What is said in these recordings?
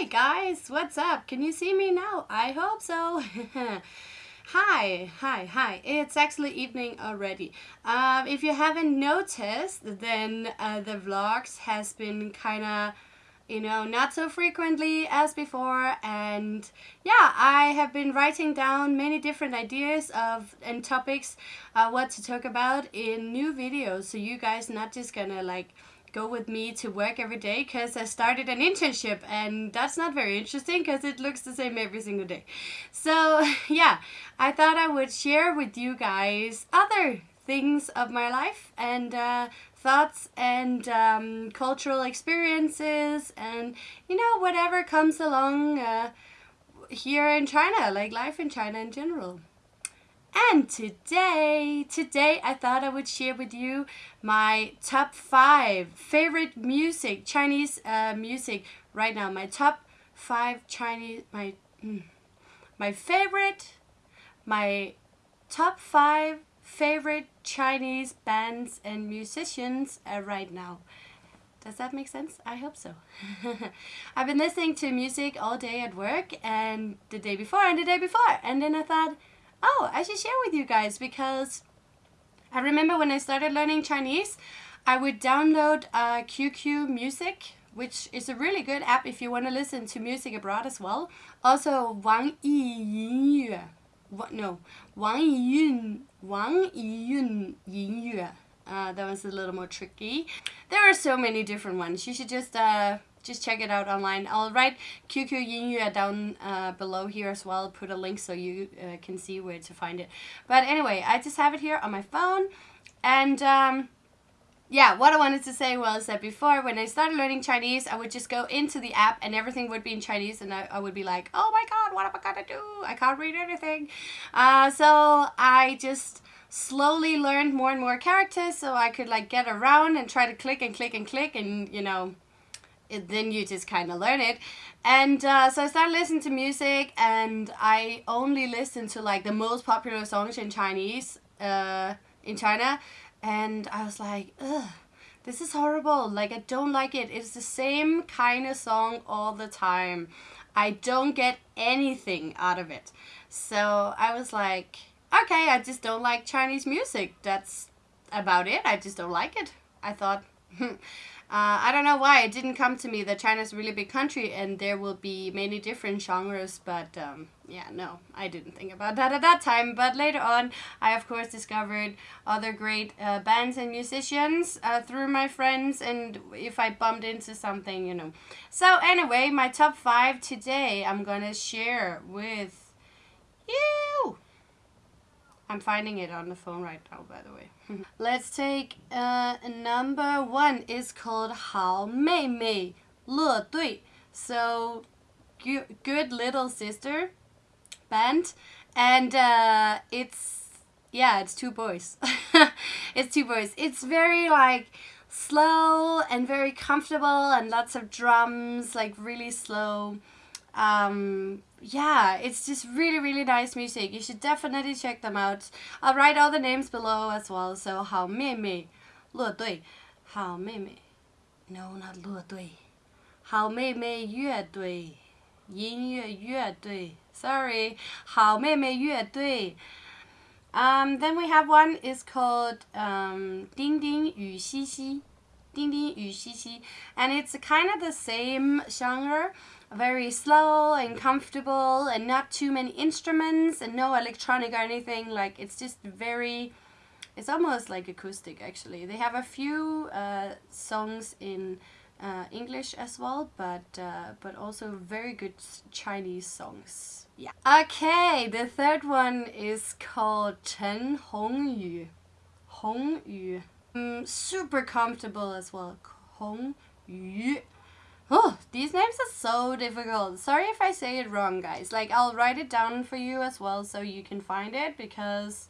Hi guys, what's up? Can you see me now? I hope so. hi, hi, hi. It's actually evening already. Um, if you haven't noticed, then uh, the vlogs has been kind of you know, not so frequently as before. And yeah, I have been writing down many different ideas of and topics uh, what to talk about in new videos. So you guys not just gonna like go with me to work every day because I started an internship and that's not very interesting because it looks the same every single day. So yeah, I thought I would share with you guys other things of my life and uh, thoughts and um, cultural experiences and you know whatever comes along uh, here in China like life in China in general and today today I thought I would share with you my top five favorite music Chinese uh, music right now my top five Chinese my mm, my favorite my top five favorite Chinese bands and musicians uh, right now. Does that make sense? I hope so. I've been listening to music all day at work and the day before and the day before. And then I thought, oh, I should share with you guys because I remember when I started learning Chinese, I would download uh, QQ Music, which is a really good app if you want to listen to music abroad as well. Also, Wang Yi Yingyue what no Wang Yiyun Wang Yiyun Yingyue. Uh, that was a little more tricky. There are so many different ones. You should just uh, just check it out online. I'll write QQ Yingyue down uh, below here as well. Put a link so you uh, can see where to find it. But anyway, I just have it here on my phone. And um, yeah, what I wanted to say was that before, when I started learning Chinese, I would just go into the app and everything would be in Chinese and I, I would be like, oh my god, what am I gonna do? I can't read anything. Uh, so I just slowly learned more and more characters so I could like get around and try to click and click and click and you know, then you just kind of learn it. And uh, so I started listening to music and I only listened to like the most popular songs in Chinese uh, in China and I was like, ugh, this is horrible. Like, I don't like it. It's the same kind of song all the time. I don't get anything out of it. So I was like, okay, I just don't like Chinese music. That's about it. I just don't like it. I thought, hmm, uh, I don't know why it didn't come to me that China's a really big country and there will be many different genres, but um, yeah, no, I didn't think about that at that time. But later on, I of course discovered other great uh, bands and musicians uh, through my friends, and if I bumped into something, you know. So anyway, my top five today, I'm gonna share with you. I'm finding it on the phone right now, by the way. Let's take uh, number one. It's called Hao Mei Mei Le Dui. So, good little sister band. And uh, it's, yeah, it's two boys. it's two boys. It's very like slow and very comfortable and lots of drums, like really slow. Um, yeah, it's just really, really nice music. You should definitely check them out. I'll write all the names below as well. So, Hao Mei Mei, Hao Mei no, not Dui, Hao Mei Mei Yue Dui, Yin. Sorry, Hao Mei Mei. Um, then we have one is called um, Ding Ding Yu Xi Xi. Ding Ding Yu Xi Xi. And it's kind of the same genre very slow and comfortable and not too many instruments and no electronic or anything. Like it's just very it's almost like acoustic actually. They have a few uh, songs in uh, English as well but uh, but also very good Chinese songs. Yeah. Okay the third one is called Chen Hongyu. Hongyu. Mm, super comfortable as well. Hongyu Oh, these names are so difficult. Sorry if I say it wrong, guys. Like, I'll write it down for you as well so you can find it because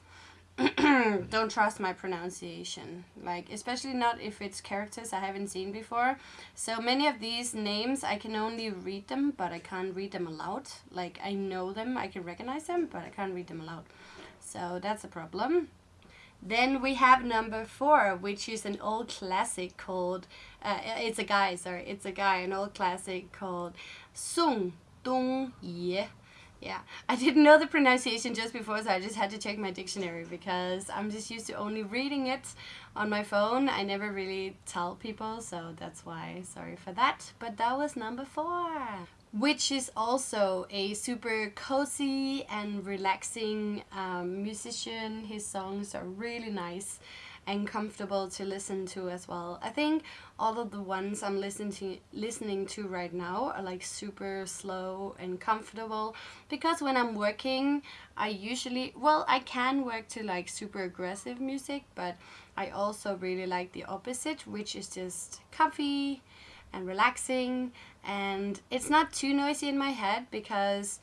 don't trust my pronunciation. Like, especially not if it's characters I haven't seen before. So many of these names, I can only read them, but I can't read them aloud. Like, I know them, I can recognize them, but I can't read them aloud. So that's a problem. Then we have number four, which is an old classic called, uh, it's a guy, sorry, it's a guy, an old classic called Song Dong Ye. Yeah, I didn't know the pronunciation just before, so I just had to check my dictionary because I'm just used to only reading it on my phone. I never really tell people, so that's why, sorry for that. But that was number four which is also a super cozy and relaxing um, musician. His songs are really nice and comfortable to listen to as well. I think all of the ones I'm listening to, listening to right now are like super slow and comfortable because when I'm working I usually well I can work to like super aggressive music but I also really like the opposite which is just comfy and relaxing and it's not too noisy in my head because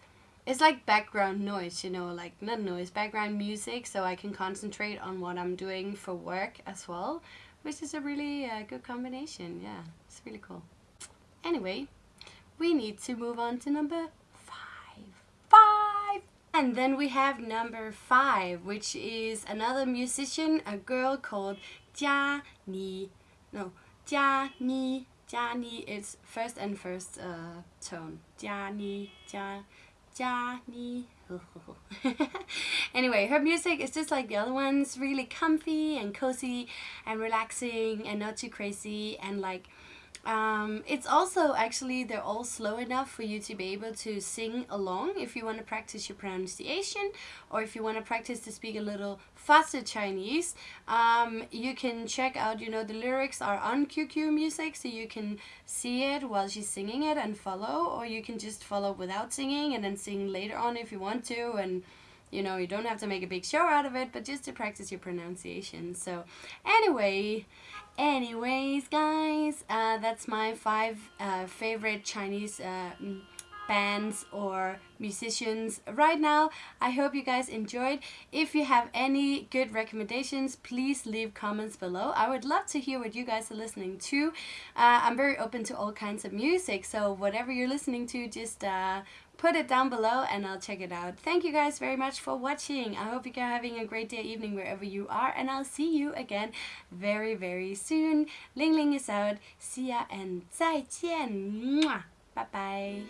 it's like background noise, you know, like not noise, background music so I can concentrate on what I'm doing for work as well, which is a really uh, good combination. Yeah, it's really cool. Anyway, we need to move on to number five. Five! And then we have number five, which is another musician, a girl called Jia Ni. No, Jia Ni Jiani is first and first uh, tone. Jiani, Jia, Jiani. anyway, her music is just like the other ones, really comfy and cozy and relaxing and not too crazy and like um, it's also actually, they're all slow enough for you to be able to sing along if you want to practice your pronunciation or if you want to practice to speak a little faster Chinese. Um, you can check out, you know, the lyrics are on QQ Music so you can see it while she's singing it and follow or you can just follow without singing and then sing later on if you want to and you know, you don't have to make a big show out of it, but just to practice your pronunciation. So anyway, anyways, guys, uh, that's my five uh, favorite Chinese uh, bands or musicians right now. I hope you guys enjoyed. If you have any good recommendations, please leave comments below. I would love to hear what you guys are listening to. Uh, I'm very open to all kinds of music, so whatever you're listening to, just uh, put it down below and I'll check it out. Thank you guys very much for watching. I hope you're having a great day, evening, wherever you are. And I'll see you again very, very soon. Ling Ling is out. See ya and 再见. Bye bye.